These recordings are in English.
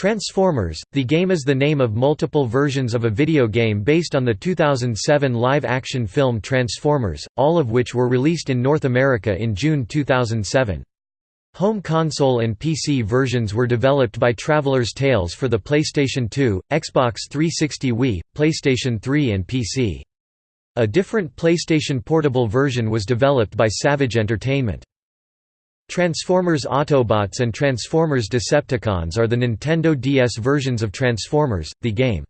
Transformers, the game is the name of multiple versions of a video game based on the 2007 live-action film Transformers, all of which were released in North America in June 2007. Home console and PC versions were developed by Traveller's Tales for the PlayStation 2, Xbox 360 Wii, PlayStation 3 and PC. A different PlayStation Portable version was developed by Savage Entertainment. Transformers Autobots and Transformers Decepticons are the Nintendo DS versions of Transformers, the game.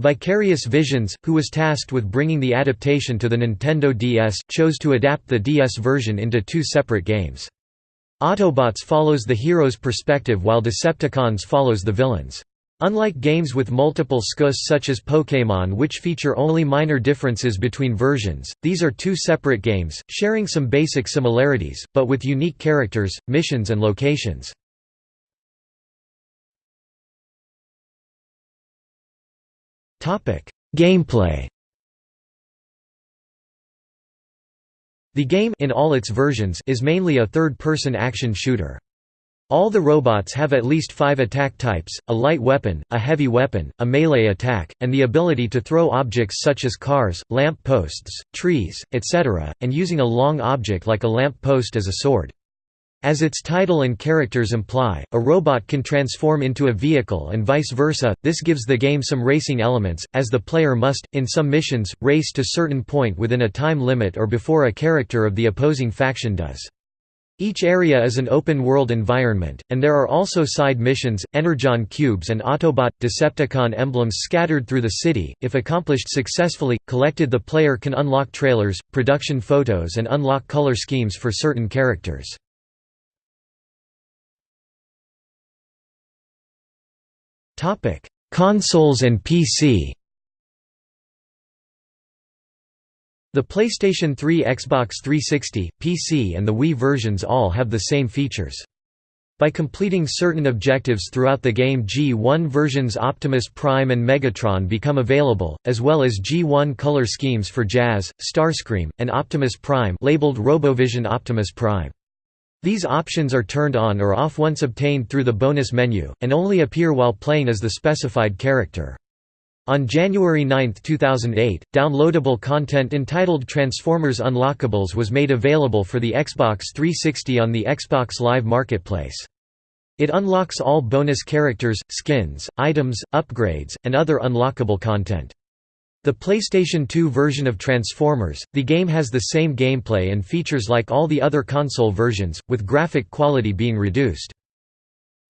Vicarious Visions, who was tasked with bringing the adaptation to the Nintendo DS, chose to adapt the DS version into two separate games. Autobots follows the hero's perspective while Decepticons follows the villain's. Unlike games with multiple SKUs such as Pokémon which feature only minor differences between versions, these are two separate games, sharing some basic similarities, but with unique characters, missions and locations. Gameplay The game in all its versions is mainly a third-person action shooter. All the robots have at least five attack types, a light weapon, a heavy weapon, a melee attack, and the ability to throw objects such as cars, lamp posts, trees, etc., and using a long object like a lamp post as a sword. As its title and characters imply, a robot can transform into a vehicle and vice versa, this gives the game some racing elements, as the player must, in some missions, race to certain point within a time limit or before a character of the opposing faction does. Each area is an open-world environment, and there are also side missions, Energon cubes and Autobot – Decepticon emblems scattered through the city. If accomplished successfully, collected the player can unlock trailers, production photos and unlock color schemes for certain characters. Consoles and PC The PlayStation 3 Xbox 360, PC and the Wii versions all have the same features. By completing certain objectives throughout the game G1 versions Optimus Prime and Megatron become available, as well as G1 color schemes for Jazz, Starscream, and Optimus Prime labeled RoboVision Optimus Prime. These options are turned on or off once obtained through the bonus menu, and only appear while playing as the specified character. On January 9, 2008, downloadable content entitled Transformers Unlockables was made available for the Xbox 360 on the Xbox Live Marketplace. It unlocks all bonus characters, skins, items, upgrades, and other unlockable content. The PlayStation 2 version of Transformers, the game has the same gameplay and features like all the other console versions, with graphic quality being reduced.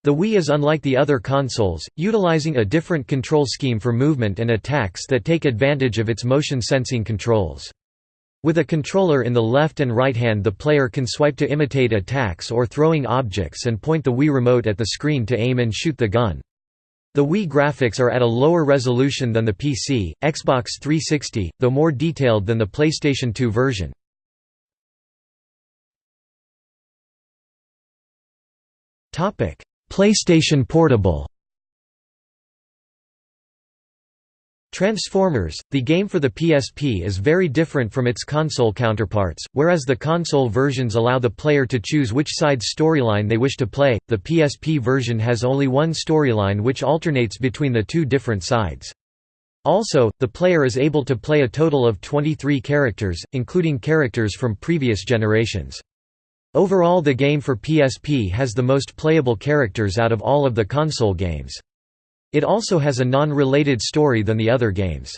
The Wii is unlike the other consoles, utilizing a different control scheme for movement and attacks that take advantage of its motion-sensing controls. With a controller in the left and right hand the player can swipe to imitate attacks or throwing objects and point the Wii remote at the screen to aim and shoot the gun. The Wii graphics are at a lower resolution than the PC, Xbox 360, though more detailed than the PlayStation 2 version. Topic: PlayStation Portable Transformers, the game for the PSP is very different from its console counterparts, whereas the console versions allow the player to choose which side's storyline they wish to play, the PSP version has only one storyline which alternates between the two different sides. Also, the player is able to play a total of 23 characters, including characters from previous generations. Overall the game for PSP has the most playable characters out of all of the console games. It also has a non-related story than the other games.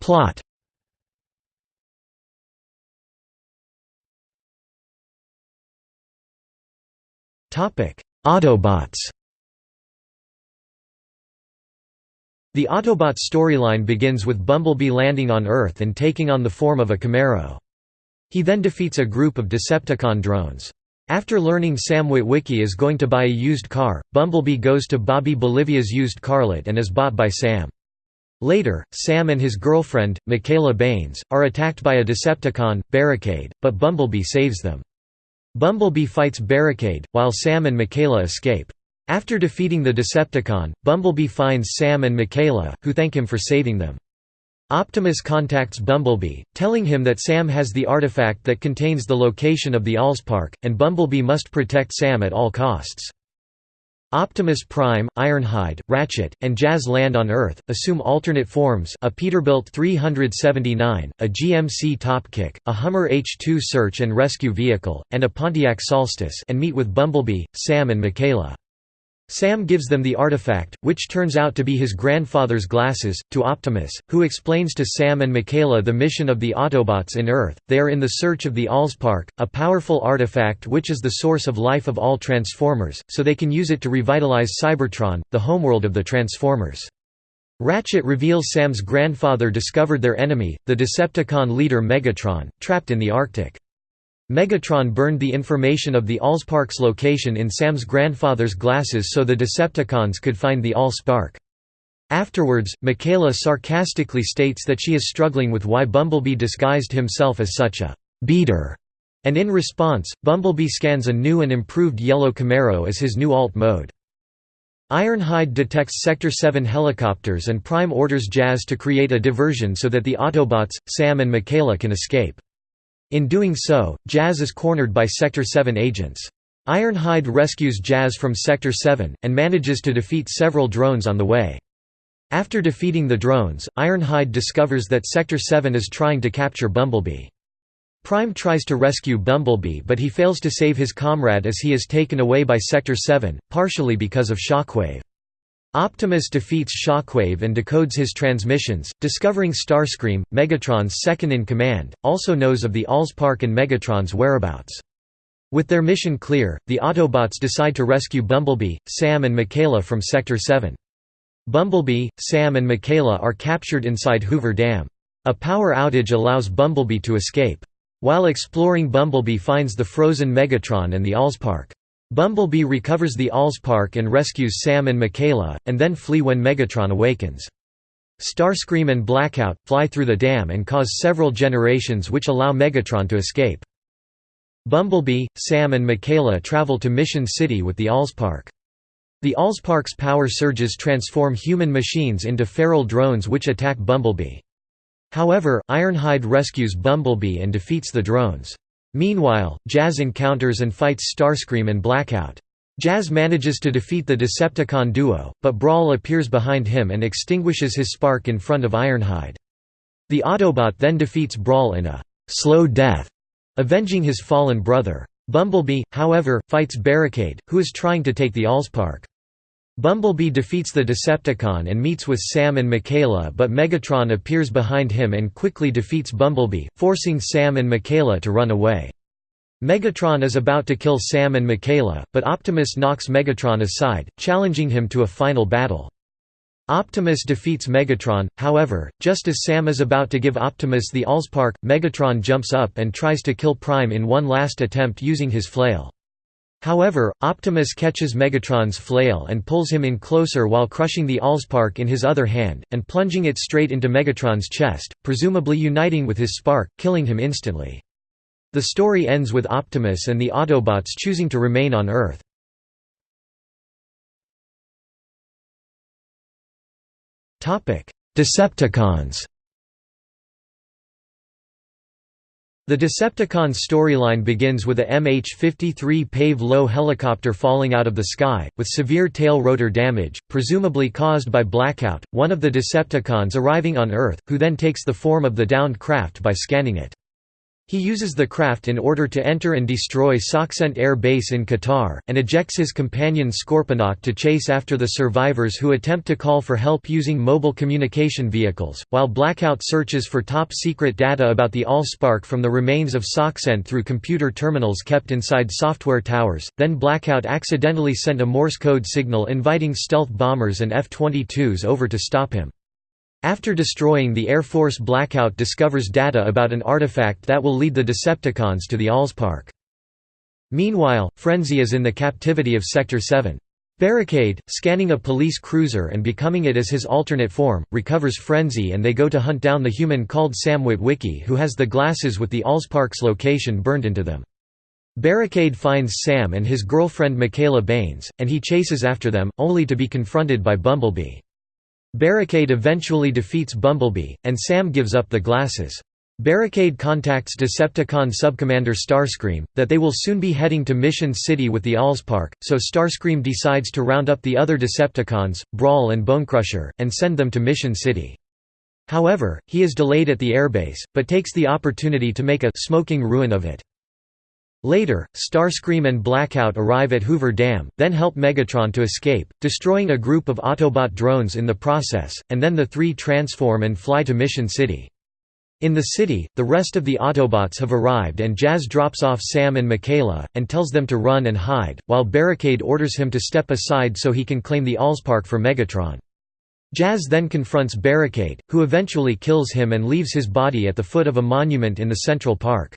Plot Autobots The Autobot storyline begins with Bumblebee landing on Earth and taking on the form of a Camaro. He then defeats a group of Decepticon drones. After learning Sam Witwicky is going to buy a used car, Bumblebee goes to Bobby Bolivia's used carlet and is bought by Sam. Later, Sam and his girlfriend, Mikaela Banes, are attacked by a Decepticon, Barricade, but Bumblebee saves them. Bumblebee fights Barricade, while Sam and Mikaela escape. After defeating the Decepticon, Bumblebee finds Sam and Mikaela, who thank him for saving them. Optimus contacts Bumblebee, telling him that Sam has the artifact that contains the location of the Allspark, and Bumblebee must protect Sam at all costs. Optimus Prime, Ironhide, Ratchet, and Jazz land on Earth, assume alternate forms a Peterbilt 379, a GMC Topkick, a Hummer H2 search and rescue vehicle, and a Pontiac Solstice and meet with Bumblebee, Sam and Mikaela. Sam gives them the artifact, which turns out to be his grandfather's glasses, to Optimus, who explains to Sam and Mikaela the mission of the Autobots in Earth. They are in the search of the Allspark, a powerful artifact which is the source of life of all Transformers, so they can use it to revitalize Cybertron, the homeworld of the Transformers. Ratchet reveals Sam's grandfather discovered their enemy, the Decepticon leader Megatron, trapped in the Arctic. Megatron burned the information of the Allspark's location in Sam's grandfather's glasses so the Decepticons could find the Allspark. Afterwards, Mikaela sarcastically states that she is struggling with why Bumblebee disguised himself as such a «beater», and in response, Bumblebee scans a new and improved yellow Camaro as his new alt mode. Ironhide detects Sector 7 helicopters and Prime orders Jazz to create a diversion so that the Autobots, Sam and Mikaela can escape. In doing so, Jazz is cornered by Sector 7 agents. Ironhide rescues Jazz from Sector 7, and manages to defeat several drones on the way. After defeating the drones, Ironhide discovers that Sector 7 is trying to capture Bumblebee. Prime tries to rescue Bumblebee but he fails to save his comrade as he is taken away by Sector 7, partially because of Shockwave. Optimus defeats Shockwave and decodes his transmissions, discovering Starscream, Megatron's second-in-command, also knows of the Allspark and Megatron's whereabouts. With their mission clear, the Autobots decide to rescue Bumblebee, Sam and Mikaela from Sector 7. Bumblebee, Sam and Mikaela are captured inside Hoover Dam. A power outage allows Bumblebee to escape. While exploring Bumblebee finds the frozen Megatron and the Allspark. Bumblebee recovers the Allspark and rescues Sam and Mikaela, and then flee when Megatron awakens. Starscream and Blackout, fly through the dam and cause several generations which allow Megatron to escape. Bumblebee, Sam and Mikaela travel to Mission City with the Allspark. The Allspark's power surges transform human machines into feral drones which attack Bumblebee. However, Ironhide rescues Bumblebee and defeats the drones. Meanwhile, Jazz encounters and fights Starscream and Blackout. Jazz manages to defeat the Decepticon duo, but Brawl appears behind him and extinguishes his spark in front of Ironhide. The Autobot then defeats Brawl in a «slow death», avenging his fallen brother. Bumblebee, however, fights Barricade, who is trying to take the Allspark. Bumblebee defeats the Decepticon and meets with Sam and Mikaela but Megatron appears behind him and quickly defeats Bumblebee, forcing Sam and Mikaela to run away. Megatron is about to kill Sam and Mikaela, but Optimus knocks Megatron aside, challenging him to a final battle. Optimus defeats Megatron, however, just as Sam is about to give Optimus the Allspark, Megatron jumps up and tries to kill Prime in one last attempt using his flail. However, Optimus catches Megatron's flail and pulls him in closer while crushing the Allspark in his other hand, and plunging it straight into Megatron's chest, presumably uniting with his spark, killing him instantly. The story ends with Optimus and the Autobots choosing to remain on Earth. Decepticons The Decepticons storyline begins with a MH-53 PAVE low helicopter falling out of the sky, with severe tail rotor damage, presumably caused by blackout, one of the Decepticons arriving on Earth, who then takes the form of the downed craft by scanning it. He uses the craft in order to enter and destroy SOCCENT Air Base in Qatar, and ejects his companion Scorponok to chase after the survivors who attempt to call for help using mobile communication vehicles, while Blackout searches for top-secret data about the Allspark from the remains of SOCCENT through computer terminals kept inside software towers, then Blackout accidentally sent a Morse code signal inviting stealth bombers and F-22s over to stop him. After destroying the Air Force Blackout discovers data about an artifact that will lead the Decepticons to the Allspark. Meanwhile, Frenzy is in the captivity of Sector 7. Barricade, scanning a police cruiser and becoming it as his alternate form, recovers Frenzy and they go to hunt down the human called Sam Witwicky who has the glasses with the Allspark's location burned into them. Barricade finds Sam and his girlfriend Mikaela Banes, and he chases after them, only to be confronted by Bumblebee. Barricade eventually defeats Bumblebee, and Sam gives up the glasses. Barricade contacts Decepticon subcommander Starscream, that they will soon be heading to Mission City with the Allspark, so Starscream decides to round up the other Decepticons, Brawl and Bonecrusher, and send them to Mission City. However, he is delayed at the airbase, but takes the opportunity to make a «smoking ruin of it». Later, Starscream and Blackout arrive at Hoover Dam, then help Megatron to escape, destroying a group of Autobot drones in the process, and then the three transform and fly to Mission City. In the city, the rest of the Autobots have arrived and Jazz drops off Sam and Mikaela, and tells them to run and hide, while Barricade orders him to step aside so he can claim the Allspark for Megatron. Jazz then confronts Barricade, who eventually kills him and leaves his body at the foot of a monument in the Central Park.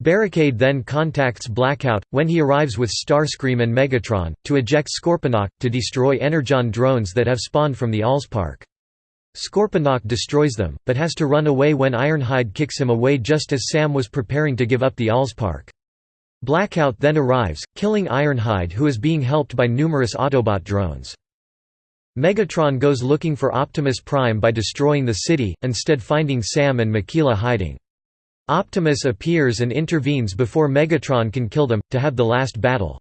Barricade then contacts Blackout, when he arrives with Starscream and Megatron, to eject Scorponok, to destroy Energon drones that have spawned from the Allspark. Scorponok destroys them, but has to run away when Ironhide kicks him away just as Sam was preparing to give up the Allspark. Blackout then arrives, killing Ironhide who is being helped by numerous Autobot drones. Megatron goes looking for Optimus Prime by destroying the city, instead finding Sam and Mikaela hiding. Optimus appears and intervenes before Megatron can kill them, to have the last battle.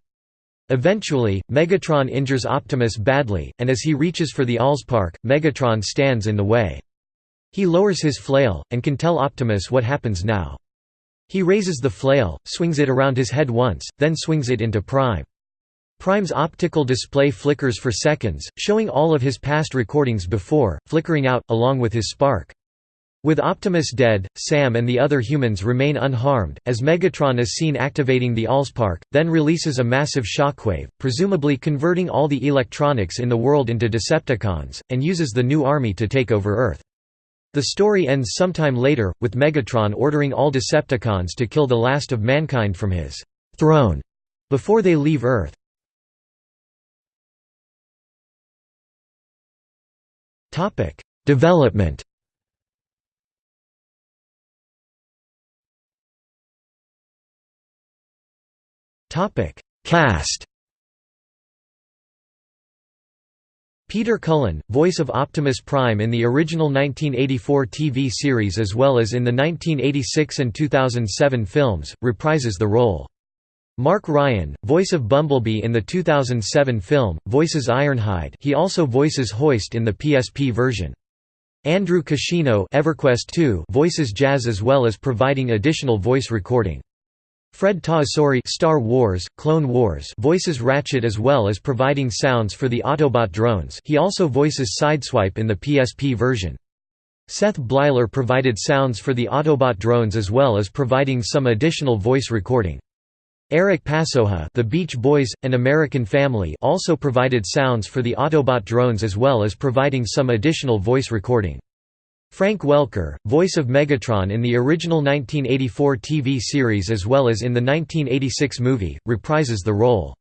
Eventually, Megatron injures Optimus badly, and as he reaches for the Allspark, Megatron stands in the way. He lowers his flail, and can tell Optimus what happens now. He raises the flail, swings it around his head once, then swings it into Prime. Prime's optical display flickers for seconds, showing all of his past recordings before, flickering out, along with his spark. With Optimus dead, Sam and the other humans remain unharmed, as Megatron is seen activating the Allspark, then releases a massive shockwave, presumably converting all the electronics in the world into Decepticons, and uses the new army to take over Earth. The story ends sometime later, with Megatron ordering all Decepticons to kill the last of mankind from his «throne» before they leave Earth. Development Topic: Cast. Peter Cullen, voice of Optimus Prime in the original 1984 TV series as well as in the 1986 and 2007 films, reprises the role. Mark Ryan, voice of Bumblebee in the 2007 film, voices Ironhide he also voices Hoist in the PSP version. Andrew Kishino EverQuest 2 voices Jazz as well as providing additional voice recording. Fred Tatasciore Star Wars, Clone Wars voices Ratchet as well as providing sounds for the Autobot drones he also voices Sideswipe in the PSP version. Seth Bleiler provided sounds for the Autobot drones as well as providing some additional voice recording. Eric Pasoja the Beach Boys, An American Family also provided sounds for the Autobot drones as well as providing some additional voice recording. Frank Welker, voice of Megatron in the original 1984 TV series as well as in the 1986 movie, reprises the role.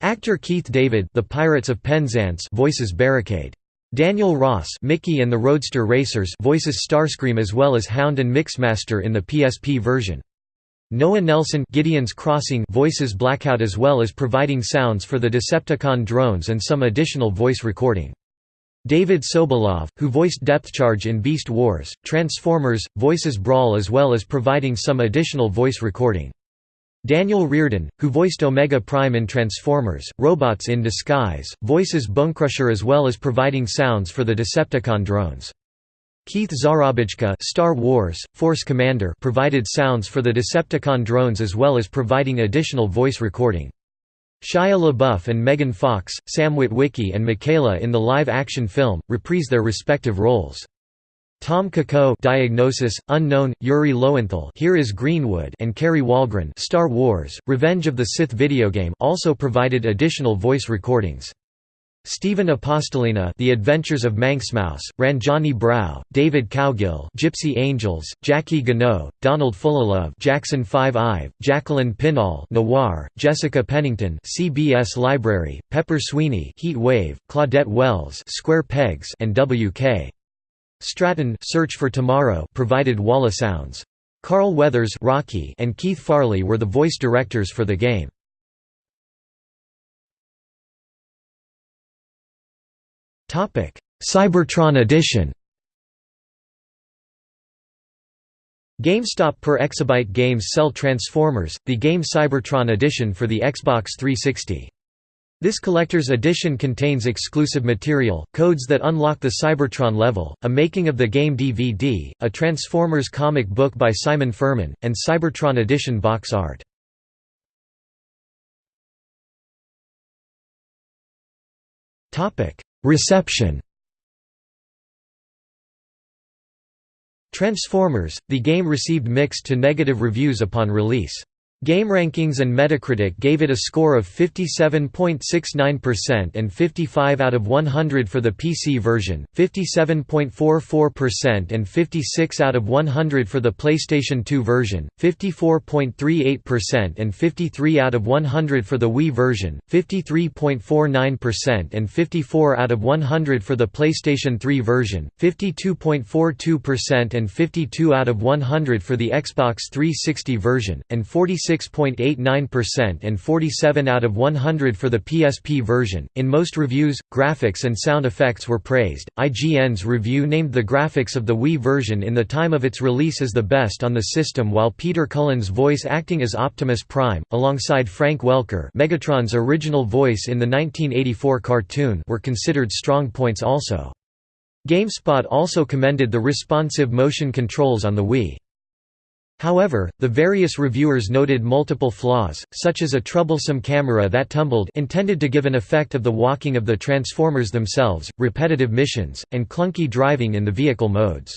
Actor Keith David the Pirates of Penzance voices Barricade. Daniel Ross Mickey and the Roadster Racers voices Starscream as well as Hound and Mixmaster in the PSP version. Noah Nelson Gideon's Crossing voices Blackout as well as providing sounds for the Decepticon drones and some additional voice recording. David Sobolov, who voiced Depthcharge in Beast Wars, Transformers, voices Brawl as well as providing some additional voice recording. Daniel Riordan, who voiced Omega Prime in Transformers, Robots in Disguise, voices Bonecrusher as well as providing sounds for the Decepticon drones. Keith Szarabajka Star Wars, Force Commander provided sounds for the Decepticon drones as well as providing additional voice recording. Shia LaBeouf and Megan Fox, Sam Witwicky and Mikaela in the live-action film, reprise their respective roles. Tom Kako Diagnosis, Unknown, Yuri Lowenthal Here is Greenwood and Kari Wahlgren Star Wars, Revenge of the Sith video game also provided additional voice recordings. Stephen Apostolina The Adventures of Manxmouse, Ranjani Brow, David Cowgill Gypsy Angels, Jackie Gano, Donald Fullilove Jackson 5 Ive, Jacqueline Pinal Noir, Jessica Pennington CBS Library, Pepper Sweeney Heat Wave, Claudette Wells Square Pegs and W.K. Stratton Search for Tomorrow provided Walla sounds. Carl Weathers Rocky and Keith Farley were the voice directors for the game. Cybertron Edition GameStop per Exabyte Games sell Transformers, the game Cybertron Edition for the Xbox 360. This collector's edition contains exclusive material, codes that unlock the Cybertron level, a making of the game DVD, a Transformers comic book by Simon Furman, and Cybertron Edition box art. Reception Transformers, the game received mixed to negative reviews upon release. GameRankings and Metacritic gave it a score of 57.69% and 55 out of 100 for the PC version, 57.44% and 56 out of 100 for the PlayStation 2 version, 54.38% and 53 out of 100 for the Wii version, 53.49% and 54 out of 100 for the PlayStation 3 version, 52.42% and 52 out of 100 for the Xbox 360 version, and 46 6.89% and 47 out of 100 for the PSP version. In most reviews, graphics and sound effects were praised. IGN's review named the graphics of the Wii version in the time of its release as the best on the system, while Peter Cullen's voice acting as Optimus Prime, alongside Frank Welker, Megatron's original voice in the 1984 cartoon, were considered strong points also. GameSpot also commended the responsive motion controls on the Wii. However, the various reviewers noted multiple flaws, such as a troublesome camera that tumbled intended to give an effect of the walking of the Transformers themselves, repetitive missions, and clunky driving in the vehicle modes.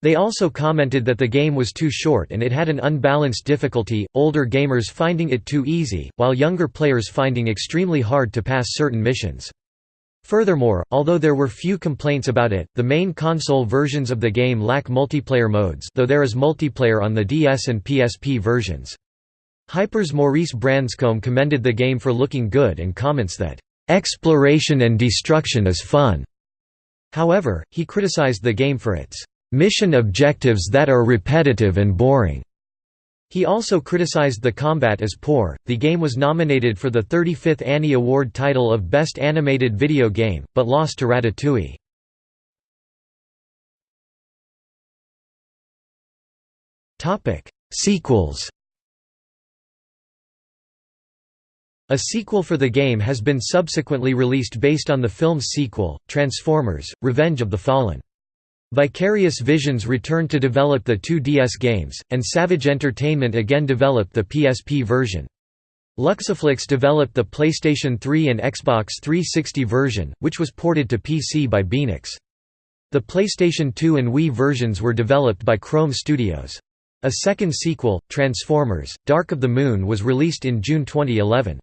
They also commented that the game was too short and it had an unbalanced difficulty, older gamers finding it too easy, while younger players finding extremely hard to pass certain missions. Furthermore, although there were few complaints about it, the main console versions of the game lack multiplayer modes though there is multiplayer on the DS and PSP versions. Hyper's Maurice Branscombe commended the game for looking good and comments that, "...exploration and destruction is fun." However, he criticized the game for its "...mission objectives that are repetitive and boring." He also criticized the combat as poor. The game was nominated for the 35th Annie Award title of Best Animated Video Game, but lost to Ratatouille. Topic: Sequels. A sequel for the game has been subsequently released based on the film's sequel, Transformers: Revenge of the Fallen. Vicarious Visions returned to develop the two DS games, and Savage Entertainment again developed the PSP version. Luxoflux developed the PlayStation 3 and Xbox 360 version, which was ported to PC by Beenox. The PlayStation 2 and Wii versions were developed by Krome Studios. A second sequel, Transformers: Dark of the Moon was released in June 2011.